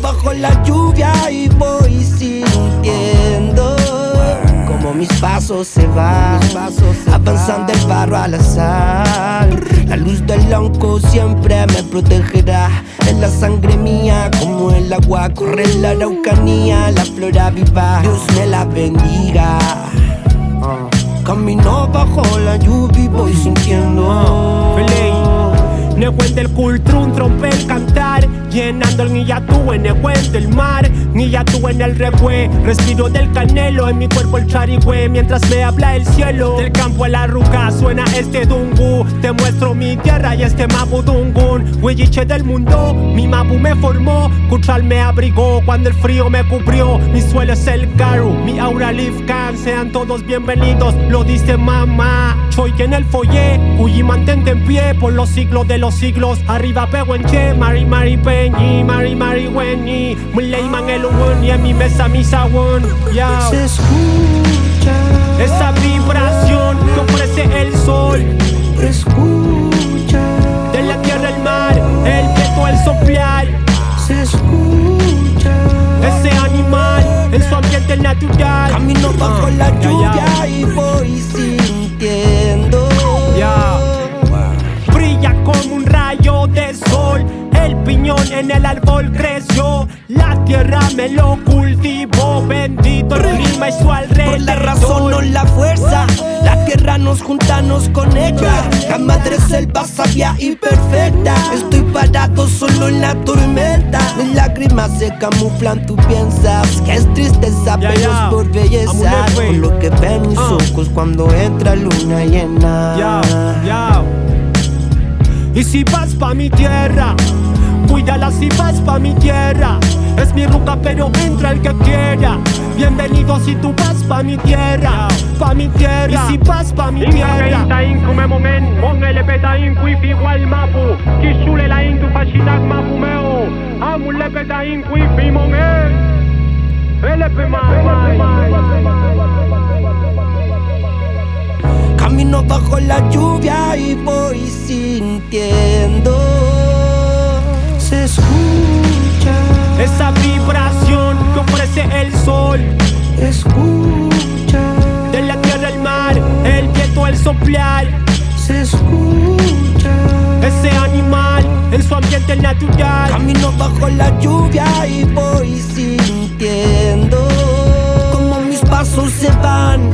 bajo la lluvia y voy sintiendo como mis pasos se van, avanzando el barro al azar. La luz del lonco siempre me protegerá. En la sangre mía, como el agua, corre la araucanía, la flora viva. Dios me la bendiga. Camino bajo la lluvia y voy sintiendo. El cultrún, trompe el cantar Llenando el guillatú en el cuento el mar. Guillatú en el regue Respiro del canelo En mi cuerpo el charigüe Mientras me habla el cielo. Del campo a la ruca Suena este dungu Te muestro mi tierra y este mapu dungun. Huilliche del mundo Mi mapu me formó Cuchal me abrigó Cuando el frío me cubrió. Mi suelo es el garu Mi aura can. Sean todos bienvenidos Lo dice mamá. Soy en el foyer Cuyi mantente en pie Por los siglos de los siglos. Arriba che Mari Mari Peñi Mari Mari Weni Muleyman el y en mi mesa mi sabón. Se escucha Esa vibración que ofrece el sol. Escucha en el árbol creció. La tierra me lo cultivó. Bendito el clima y su alrededor. Por la razón o la fuerza. La tierra nos junta, nos conecta. La madre selva sabia y perfecta. Estoy parado solo en la tormenta. Mis lágrimas se camuflan, tú piensas Que es tristeza, pero es por belleza. Por lo que ven mis ah. ojos cuando entra luna llena. Y si vas pa' mi tierra Cuídala si vas pa' mi tierra Es mi ruta pero entra el que quiera Bienvenido si tú vas pa' mi tierra Pa' mi tierra Y si vas pa' mi tierra Inka inku me momen Mongele peta inku ifi igual mapu Kishule la intu fashidak mapu meo Amule peta inku ifi mongen LP Camino bajo la lluvia y voy sintiendo esa vibración que ofrece el sol. Escucha de la tierra al mar, el viento, el soplar. Se escucha ese animal en su ambiente natural. Camino bajo la lluvia y voy sintiendo como mis pasos se van